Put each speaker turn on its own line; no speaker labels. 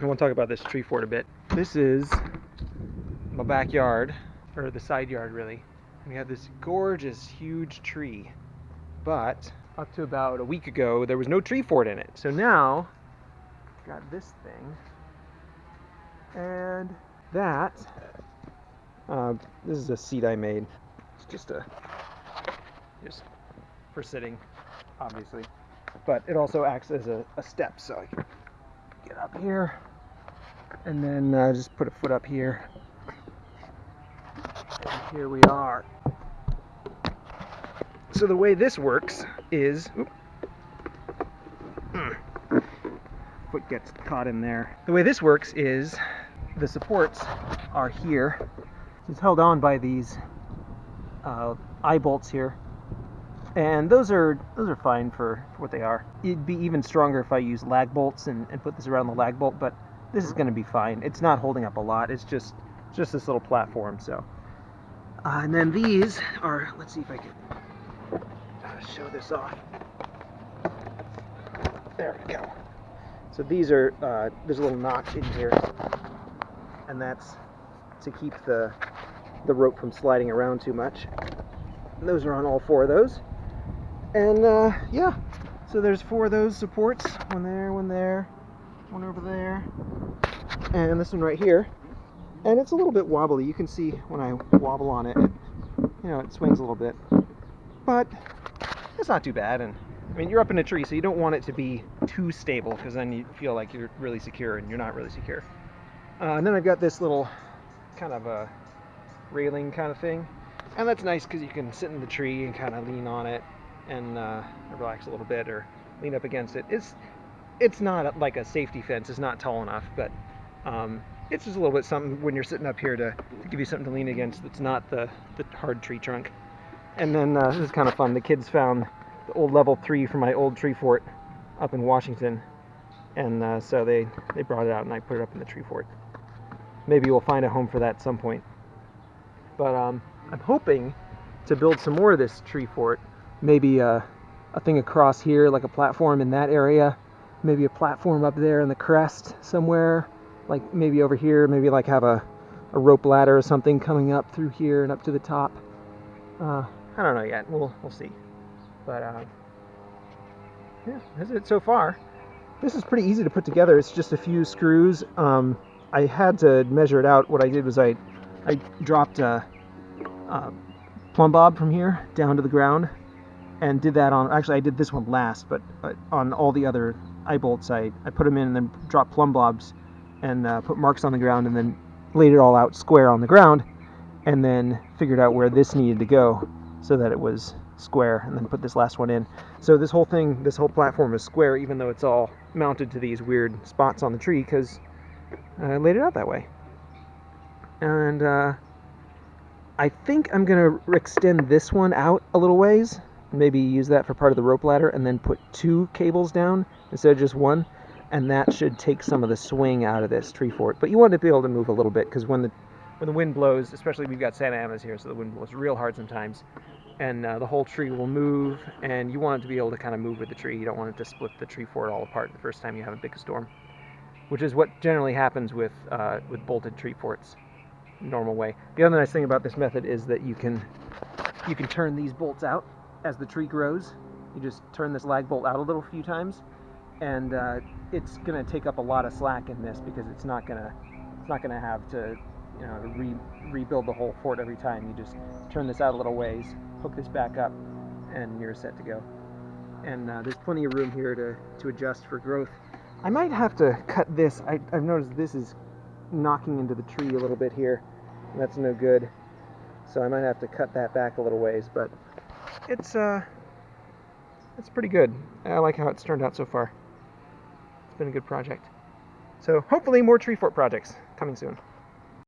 I want to talk about this tree fort a bit. This is my backyard, or the side yard really. And we have this gorgeous, huge tree. But up to about a week ago, there was no tree fort in it. So now, got this thing. And that, uh, this is a seat I made. It's just a, just for sitting, obviously. But it also acts as a, a step, so I can get up here and then uh, just put a foot up here. And here we are. So the way this works is, oop, mm, foot gets caught in there. The way this works is the supports are here. It's held on by these uh, eye bolts here, and those are those are fine for, for what they are. It'd be even stronger if I use lag bolts and, and put this around the lag bolt, but this is going to be fine. It's not holding up a lot. It's just just this little platform. So, uh, and then these are. Let's see if I can show this off. There we go. So these are. Uh, there's a little notch in here, and that's to keep the the rope from sliding around too much. And those are on all four of those. And uh, yeah, so there's four of those supports. One there, one there, one over there, and this one right here. And it's a little bit wobbly. You can see when I wobble on it, it you know, it swings a little bit. But it's not too bad. And I mean, you're up in a tree, so you don't want it to be too stable because then you feel like you're really secure and you're not really secure. Uh, and then I've got this little kind of a railing kind of thing. And that's nice because you can sit in the tree and kind of lean on it and uh, relax a little bit or lean up against it. It's it's not like a safety fence. It's not tall enough, but um, it's just a little bit something when you're sitting up here to, to give you something to lean against. That's not the the hard tree trunk. And then uh, this is kind of fun. The kids found the old level three from my old tree fort up in Washington, and uh, so they they brought it out and I put it up in the tree fort. Maybe we'll find a home for that at some point. But um, I'm hoping to build some more of this tree fort. Maybe uh, a thing across here, like a platform in that area. Maybe a platform up there in the crest somewhere. Like maybe over here, maybe like have a, a rope ladder or something coming up through here and up to the top. Uh, I don't know yet. We'll we'll see. But uh, yeah, that's it so far. This is pretty easy to put together. It's just a few screws. Um, I had to measure it out. What I did was I I dropped a, a plumb bob from here down to the ground and did that on actually I did this one last but uh, on all the other eye bolts I, I put them in and then dropped plumb blobs and uh, put marks on the ground and then laid it all out square on the ground and then figured out where this needed to go so that it was square and then put this last one in. So this whole thing this whole platform is square even though it's all mounted to these weird spots on the tree because I laid it out that way. And uh, I think I'm gonna extend this one out a little ways maybe use that for part of the rope ladder and then put two cables down instead of just one and that should take some of the swing out of this tree fort. But you want it to be able to move a little bit because when the when the wind blows especially we've got Santa Anas here so the wind blows real hard sometimes and uh, the whole tree will move and you want it to be able to kind of move with the tree. You don't want it to split the tree fort all apart the first time you have a big storm which is what generally happens with uh, with bolted tree forts normal way. The other nice thing about this method is that you can you can turn these bolts out as the tree grows. You just turn this lag bolt out a little few times, and uh, it's going to take up a lot of slack in this because it's not going to it's not going to have to you know re rebuild the whole fort every time. You just turn this out a little ways, hook this back up, and you're set to go. And uh, there's plenty of room here to to adjust for growth. I might have to cut this. I, I've noticed this is knocking into the tree a little bit here. That's no good. So I might have to cut that back a little ways, but it's uh it's pretty good. I like how it's turned out so far. It's been a good project. So hopefully more tree fort projects coming soon.